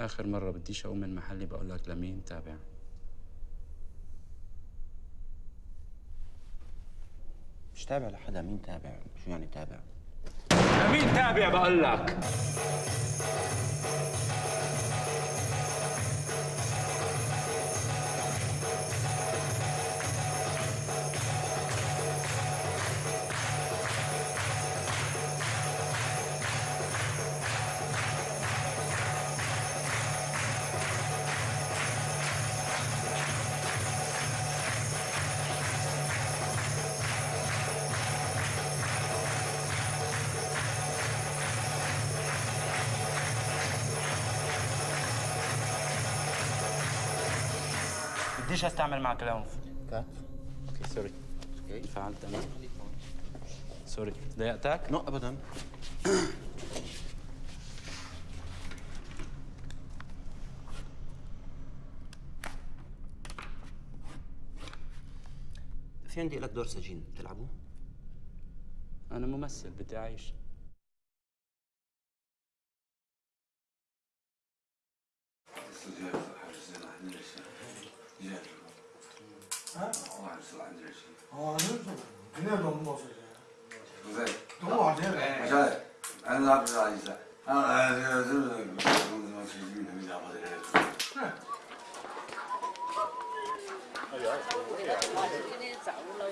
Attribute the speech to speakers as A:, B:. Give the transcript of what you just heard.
A: آخر مرة بديش أقوم من محلي بقول لك لمين تابع.
B: مش تابع لحدا مين تابع؟ شو يعني تابع؟
C: مين تابع بقول لك؟ بديش استعمل معك العنف
B: cut
A: okay sorry. انفعلت أنا. sorry. ضايقتك؟
B: no ابدا. في عندي لك دور سجين تلعبه؟
A: أنا ممثل بدي أعيش.
D: 아, 哦，是那点去。哦，那是
E: 肯定
D: 多很。不对，多
E: 多？晓得，哎，那不知啥意思。哎，这个这个，什么什么，最近他们家。哎
D: 呀，我
F: 今天了。